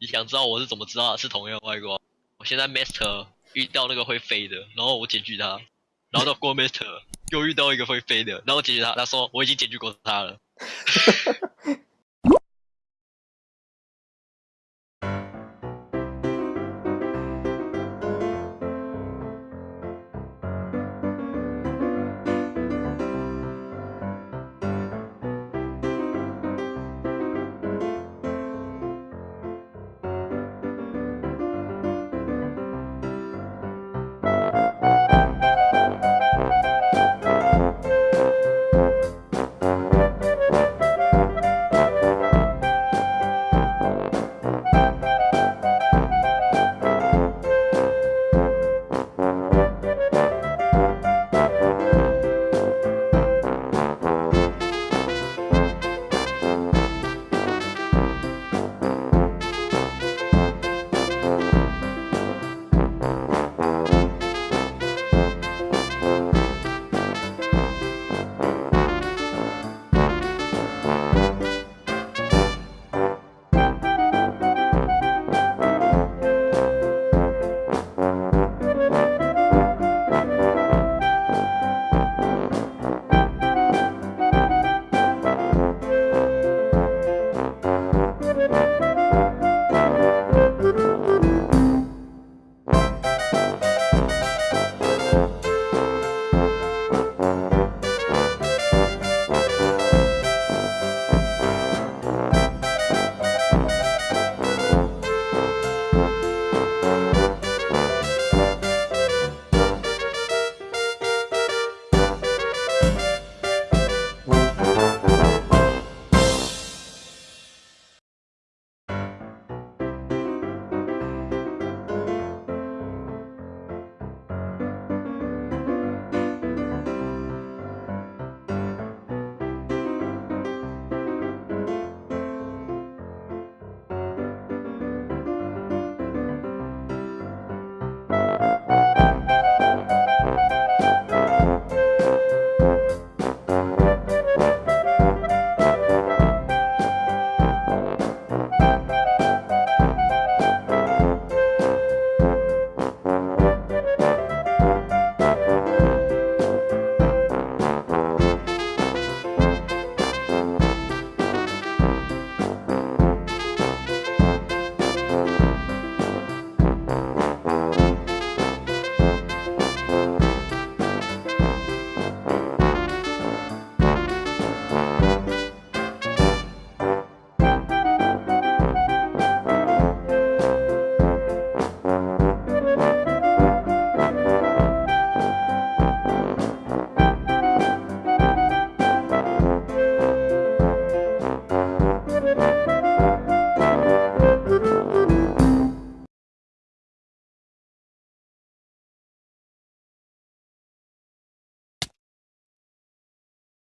你想知道我是怎么知道是同样的外挂？我现在 Master 遇到那个会飞的，然后我检举他，然后到过 Master 又遇到一个会飞的，然后我检举他，他说我已经检举过他了。